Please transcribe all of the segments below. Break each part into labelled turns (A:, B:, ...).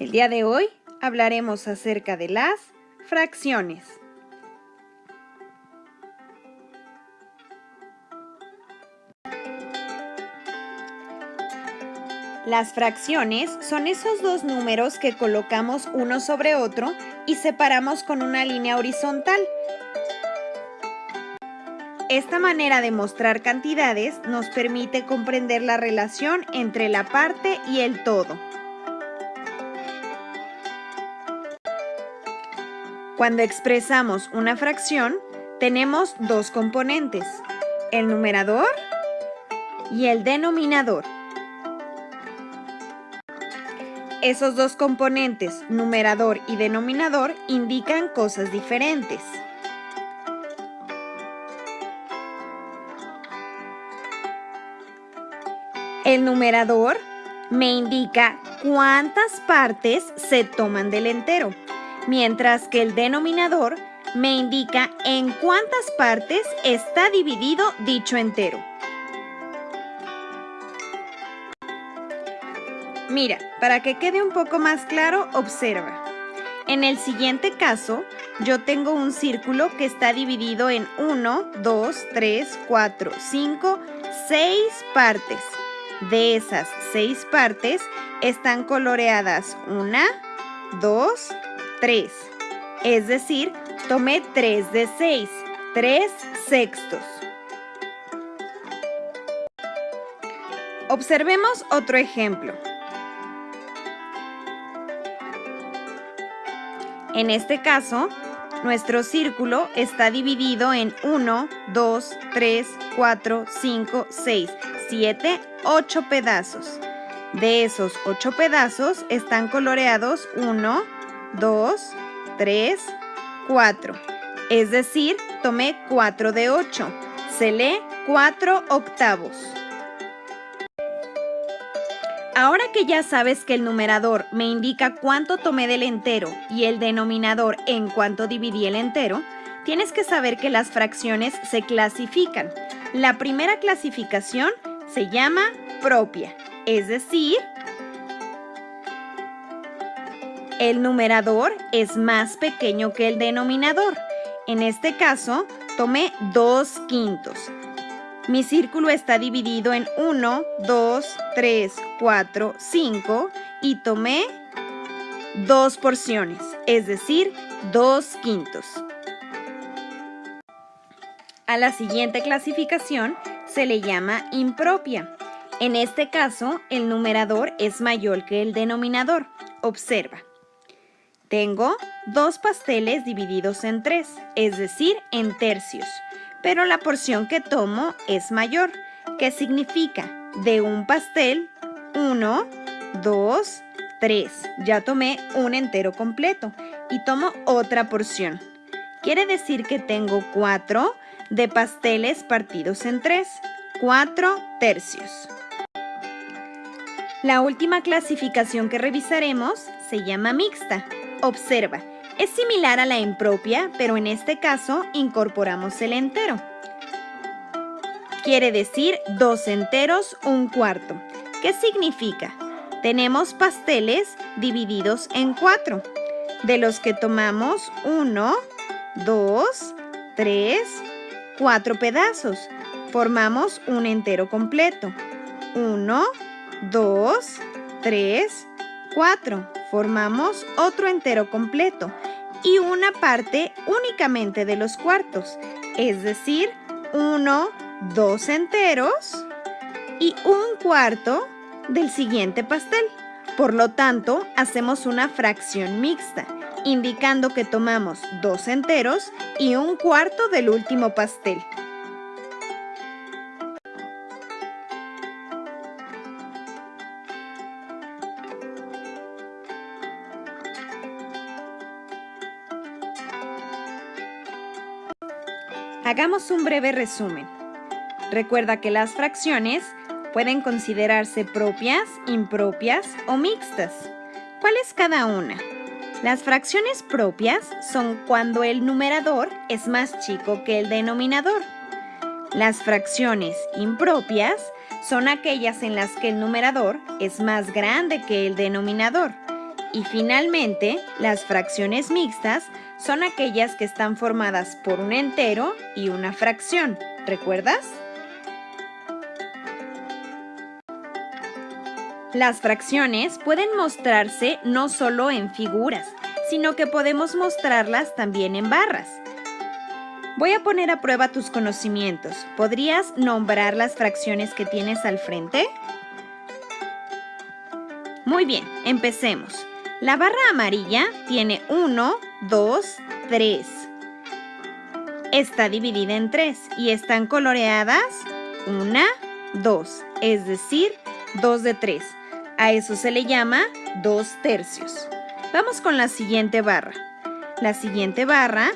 A: El día de hoy hablaremos acerca de las fracciones. Las fracciones son esos dos números que colocamos uno sobre otro y separamos con una línea horizontal. Esta manera de mostrar cantidades nos permite comprender la relación entre la parte y el todo. Cuando expresamos una fracción, tenemos dos componentes, el numerador y el denominador. Esos dos componentes, numerador y denominador, indican cosas diferentes. El numerador me indica cuántas partes se toman del entero mientras que el denominador me indica en cuántas partes está dividido dicho entero. Mira, para que quede un poco más claro, observa. En el siguiente caso, yo tengo un círculo que está dividido en 1, 2, 3, 4, 5, 6 partes. De esas 6 partes están coloreadas 1, 2, 3. Es decir, tomé 3 de 6, 3 sextos. Observemos otro ejemplo. En este caso, nuestro círculo está dividido en 1, 2, 3, 4, 5, 6, 7, 8 pedazos. De esos 8 pedazos están coloreados 1, 2, 3, 4. Es decir, tomé 4 de 8. Se lee 4 octavos. Ahora que ya sabes que el numerador me indica cuánto tomé del entero y el denominador en cuánto dividí el entero, tienes que saber que las fracciones se clasifican. La primera clasificación se llama propia, es decir, el numerador es más pequeño que el denominador. En este caso, tomé 2 quintos. Mi círculo está dividido en 1, 2, 3, 4, 5 y tomé dos porciones, es decir, 2 quintos. A la siguiente clasificación se le llama impropia. En este caso, el numerador es mayor que el denominador. Observa. Tengo dos pasteles divididos en tres, es decir, en tercios, pero la porción que tomo es mayor. ¿Qué significa? De un pastel, uno, dos, tres. Ya tomé un entero completo y tomo otra porción. Quiere decir que tengo cuatro de pasteles partidos en tres, cuatro tercios. La última clasificación que revisaremos se llama mixta. Observa, es similar a la impropia, pero en este caso incorporamos el entero. Quiere decir dos enteros, un cuarto. ¿Qué significa? Tenemos pasteles divididos en cuatro, de los que tomamos uno, dos, tres, cuatro pedazos. Formamos un entero completo. Uno, dos, tres, cuatro formamos otro entero completo y una parte únicamente de los cuartos, es decir, uno, dos enteros y un cuarto del siguiente pastel. Por lo tanto, hacemos una fracción mixta, indicando que tomamos dos enteros y un cuarto del último pastel. Hagamos un breve resumen. Recuerda que las fracciones pueden considerarse propias, impropias o mixtas. ¿Cuál es cada una? Las fracciones propias son cuando el numerador es más chico que el denominador. Las fracciones impropias son aquellas en las que el numerador es más grande que el denominador. Y finalmente, las fracciones mixtas son aquellas que están formadas por un entero y una fracción. ¿Recuerdas? Las fracciones pueden mostrarse no solo en figuras, sino que podemos mostrarlas también en barras. Voy a poner a prueba tus conocimientos. ¿Podrías nombrar las fracciones que tienes al frente? Muy bien, empecemos. La barra amarilla tiene 1, 2, 3. Está dividida en 3 y están coloreadas 1, 2, es decir, 2 de 3. A eso se le llama 2 tercios. Vamos con la siguiente barra. La siguiente barra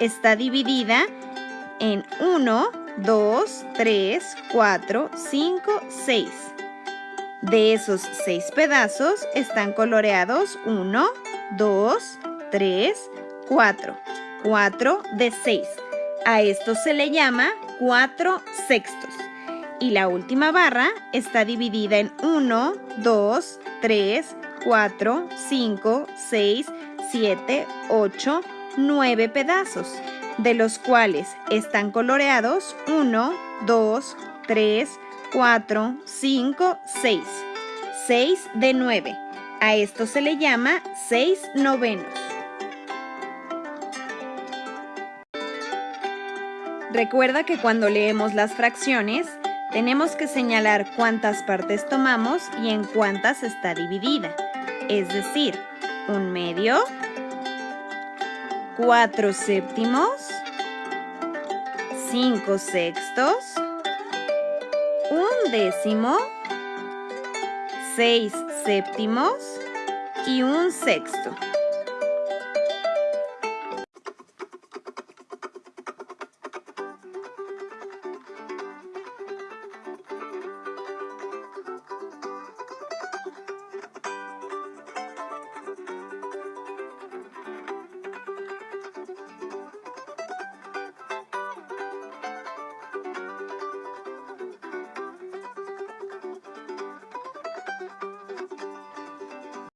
A: está dividida en 1, 2, 3, 4, 5, 6. De esos 6 pedazos están coloreados 1, 2, 3, 4. 4 de 6. A esto se le llama 4 sextos. Y la última barra está dividida en 1, 2, 3, 4, 5, 6, 7, 8, 9 pedazos, de los cuales están coloreados 1, 2, 3, 4, 5, 6. 6 de 9. A esto se le llama 6 novenos. Recuerda que cuando leemos las fracciones, tenemos que señalar cuántas partes tomamos y en cuántas está dividida. Es decir, un medio, cuatro séptimos, cinco sextos, un décimo, seis séptimos y un sexto.